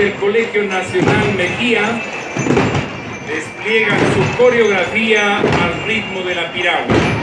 del Colegio Nacional Mejía despliegan su coreografía al ritmo de la piragua.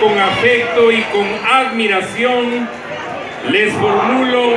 Con afecto y con admiración, les formulo